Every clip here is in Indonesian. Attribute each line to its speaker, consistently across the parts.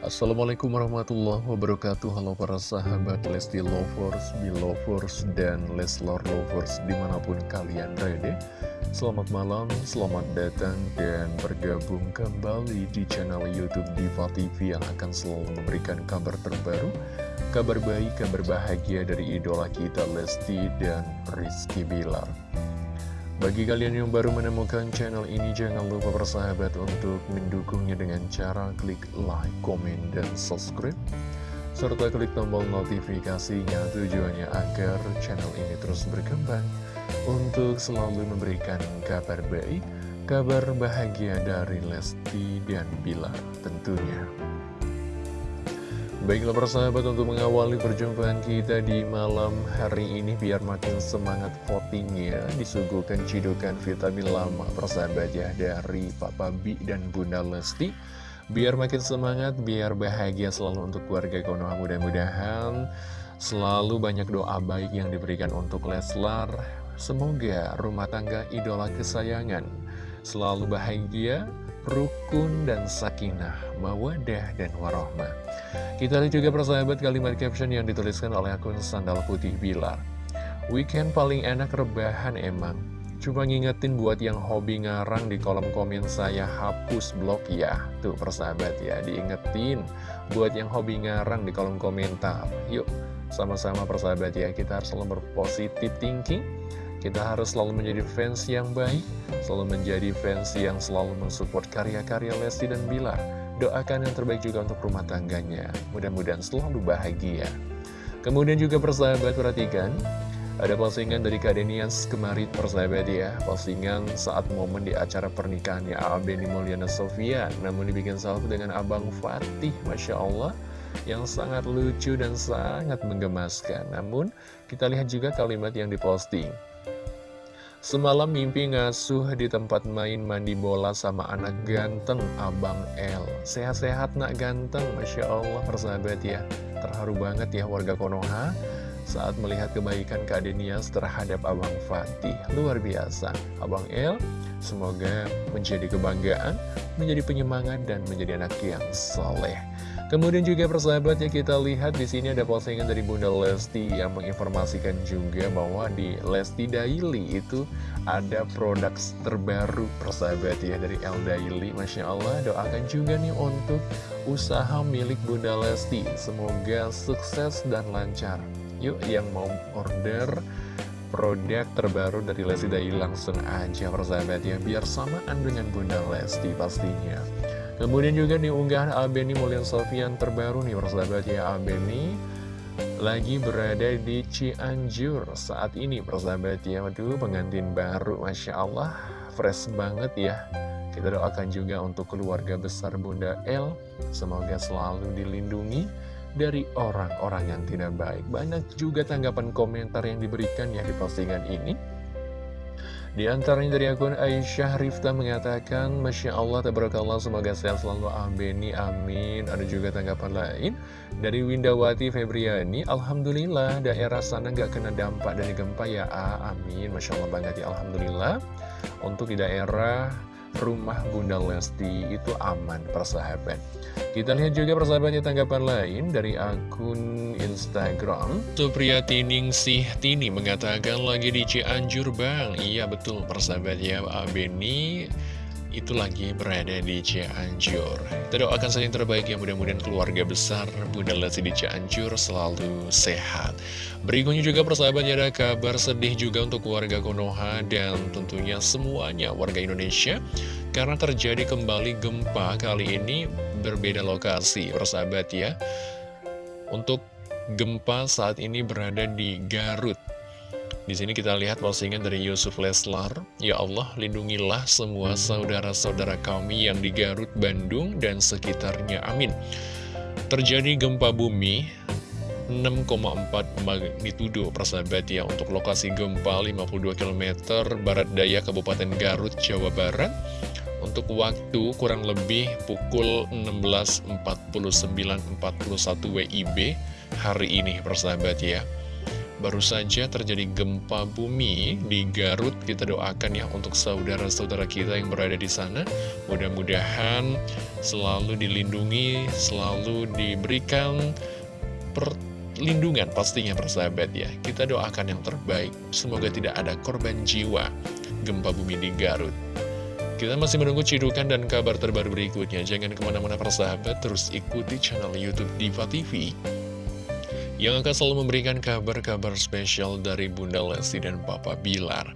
Speaker 1: Assalamualaikum warahmatullahi wabarakatuh. Halo para sahabat Lesti Lovers, Belovers, dan Leslar Lovers di mana pun kalian berada. Selamat malam, selamat datang dan bergabung kembali di channel Youtube Diva TV Yang akan selalu memberikan kabar terbaru Kabar baik, kabar bahagia dari idola kita Lesti dan Rizky Bilar bagi kalian yang baru menemukan channel ini, jangan lupa bersahabat untuk mendukungnya dengan cara klik like, komen, dan subscribe. Serta klik tombol notifikasinya tujuannya agar channel ini terus berkembang untuk selalu memberikan kabar baik, kabar bahagia dari Lesti dan Bilar tentunya. Baiklah persahabat untuk mengawali perjumpaan kita di malam hari ini biar makin semangat votingnya disuguhkan cidukan vitamin lama persahabat ya dari Papa Bi dan Bunda Lesti biar makin semangat biar bahagia selalu untuk keluarga Konoha mudah-mudahan selalu banyak doa baik yang diberikan untuk Leslar semoga rumah tangga idola kesayangan selalu bahagia rukun dan sakinah, mawadah dan warohmah. Kita lihat juga persahabat kalimat caption yang dituliskan oleh akun Sandal Putih Bilar. Weekend paling enak rebahan emang. Cuma ngingetin buat yang hobi ngarang di kolom komen saya hapus blog ya. Tuh persahabat ya, diingetin buat yang hobi ngarang di kolom komentar. Yuk, sama-sama persahabat ya, kita harus selalu berpositif thinking kita harus selalu menjadi fans yang baik, selalu menjadi fans yang selalu mensupport karya-karya Lesti dan Bilar. Doakan yang terbaik juga untuk rumah tangganya. Mudah-mudahan selalu bahagia. Kemudian juga persahabat perhatikan, ada postingan dari Kadenians kemarin persahabat ya. Postingan saat momen di acara pernikahannya Abeni Mulyana Sofia. Namun dibikin salvo dengan Abang Fatih Masya Allah Yang sangat lucu dan sangat menggemaskan. Namun kita lihat juga kalimat yang diposting Semalam mimpi ngasuh di tempat main mandi bola sama anak ganteng Abang L. Sehat-sehat nak ganteng, Masya Allah persahabat ya. Terharu banget ya warga Konoha saat melihat kebaikan Kak Denias terhadap Abang Fatih. Luar biasa. Abang L semoga menjadi kebanggaan, menjadi penyemangat dan menjadi anak yang soleh Kemudian juga persahabat ya kita lihat di sini ada postingan dari Bunda Lesti yang menginformasikan juga bahwa di Lesti Daily itu ada produk terbaru persahabat ya dari El Daily. Masya Allah doakan juga nih untuk usaha milik Bunda Lesti. Semoga sukses dan lancar. Yuk yang mau order produk terbaru dari Lesti Daily langsung aja persahabat ya biar samaan dengan Bunda Lesti pastinya. Kemudian juga di unggahan Albeni Mulian Sofian terbaru nih persahabat ya Albeni lagi berada di Cianjur saat ini persahabat ya. Waduh pengantin baru Masya Allah. Fresh banget ya. Kita doakan juga untuk keluarga besar Bunda El. Semoga selalu dilindungi dari orang-orang yang tidak baik. Banyak juga tanggapan komentar yang diberikan ya di postingan ini di antaranya dari akun Aisyah Rifta mengatakan, Masya Allah, tabarakallah, semoga sehat selalu, amin, amin. Ada juga tanggapan lain dari Windawati Febriani, Alhamdulillah, daerah sana nggak kena dampak dari gempa ya, amin. Masya Allah banget ya, Alhamdulillah. Untuk di daerah rumah Bunda Lesti itu aman persahabat. Kita lihat juga persahabatnya tanggapan lain dari akun Instagram. Supriyatining Sih Tini mengatakan lagi di Cianjur Bang. Iya betul persahabat ya Abeni itu lagi berada di Cianjur. Kita doakan saja terbaik ya mudah-mudahan keluarga besar Bunda Lesti di Cianjur selalu sehat. Berikutnya juga persahabatnya ada kabar sedih juga untuk keluarga Konoha dan tentunya semuanya warga Indonesia karena terjadi kembali gempa kali ini berbeda lokasi persahabat ya. Untuk gempa saat ini berada di Garut di sini kita lihat postingan dari Yusuf Leslar. Ya Allah, lindungilah semua saudara-saudara kami yang di Garut, Bandung, dan sekitarnya. Amin. Terjadi gempa bumi 6,4 magnitudo persahabat ya untuk lokasi gempa 52 km barat daya Kabupaten Garut, Jawa Barat untuk waktu kurang lebih pukul 16.49.41 WIB hari ini persahabat ya Baru saja terjadi gempa bumi di Garut. Kita doakan ya untuk saudara-saudara kita yang berada di sana. Mudah-mudahan selalu dilindungi, selalu diberikan perlindungan pastinya persahabat ya. Kita doakan yang terbaik. Semoga tidak ada korban jiwa gempa bumi di Garut. Kita masih menunggu cidukan dan kabar terbaru berikutnya. Jangan ke mana-mana persahabat, terus ikuti channel Youtube Diva TV yang akan selalu memberikan kabar-kabar spesial dari Bunda Lesti dan Papa Bilar.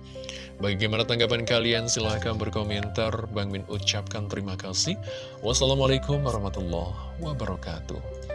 Speaker 1: Bagaimana tanggapan kalian? Silahkan berkomentar. Bang Min ucapkan terima kasih. Wassalamualaikum warahmatullahi wabarakatuh.